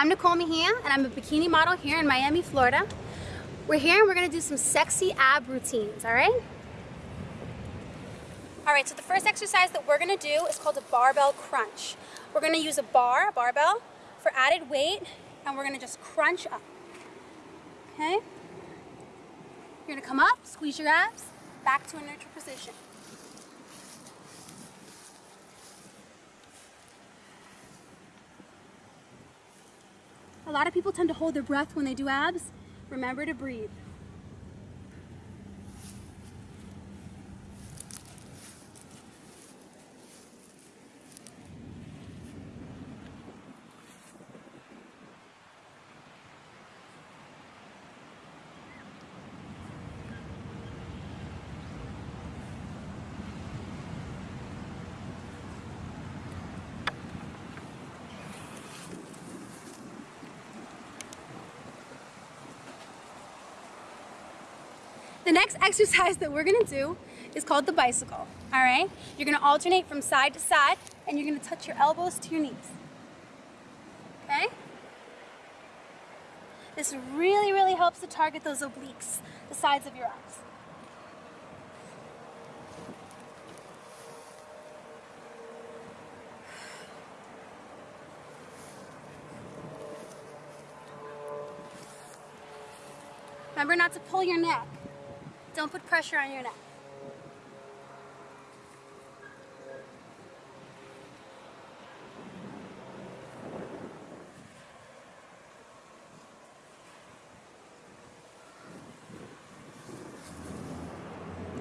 I'm Nicole Mejia and I'm a bikini model here in Miami, Florida. We're here and we're gonna do some sexy ab routines, all right? All right, so the first exercise that we're gonna do is called a barbell crunch. We're gonna use a bar, a barbell, for added weight, and we're gonna just crunch up, okay? You're gonna come up, squeeze your abs, back to a neutral position. A lot of people tend to hold their breath when they do abs. Remember to breathe. The next exercise that we're gonna do is called the bicycle, all right? You're gonna alternate from side to side and you're gonna touch your elbows to your knees, okay? This really, really helps to target those obliques, the sides of your eyes. Remember not to pull your neck. Don't put pressure on your neck.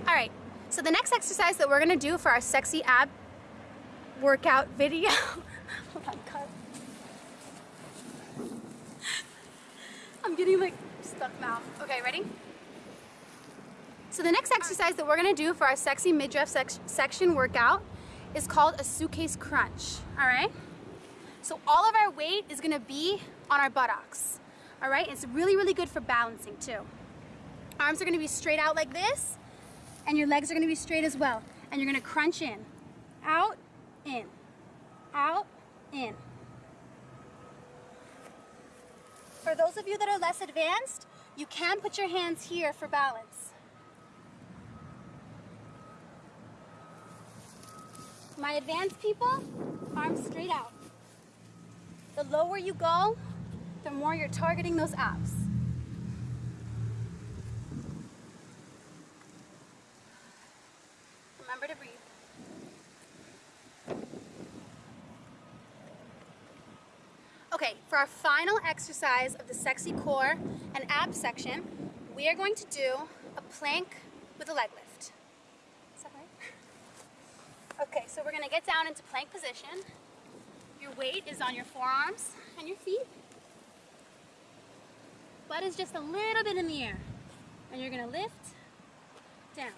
All right, so the next exercise that we're gonna do for our sexy ab workout video, oh cut. I'm getting like stuck mouth. Okay, ready? So the next exercise that we're gonna do for our sexy midriff sec section workout is called a suitcase crunch, all right? So all of our weight is gonna be on our buttocks, all right? It's really, really good for balancing too. Arms are gonna be straight out like this, and your legs are gonna be straight as well. And you're gonna crunch in, out, in, out, in. For those of you that are less advanced, you can put your hands here for balance. My advanced people, arms straight out. The lower you go, the more you're targeting those abs. Remember to breathe. Okay, for our final exercise of the sexy core and ab section, we are going to do a plank with a leg lift. Is that right? Okay, so we're gonna get down into plank position. Your weight is on your forearms and your feet. Butt is just a little bit in the air. And you're gonna lift, down,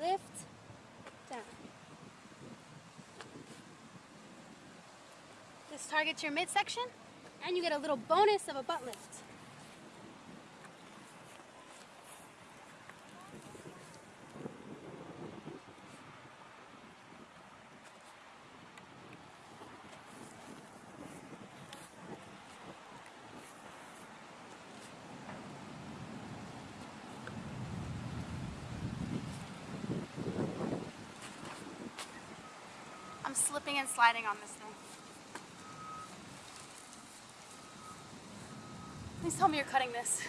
lift, down. This targets your midsection and you get a little bonus of a butt lift. I'm slipping and sliding on this thing. Please tell me you're cutting this.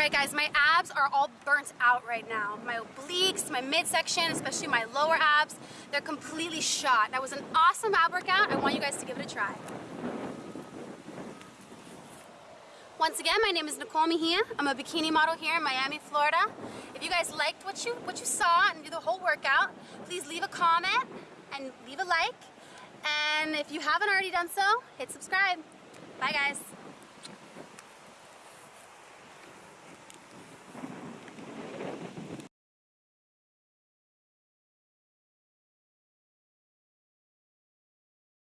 All right guys, my abs are all burnt out right now. My obliques, my midsection, especially my lower abs, they're completely shot. That was an awesome ab workout. I want you guys to give it a try. Once again, my name is Nicole Mejia. I'm a bikini model here in Miami, Florida. If you guys liked what you, what you saw and do the whole workout, please leave a comment and leave a like. And if you haven't already done so, hit subscribe. Bye guys.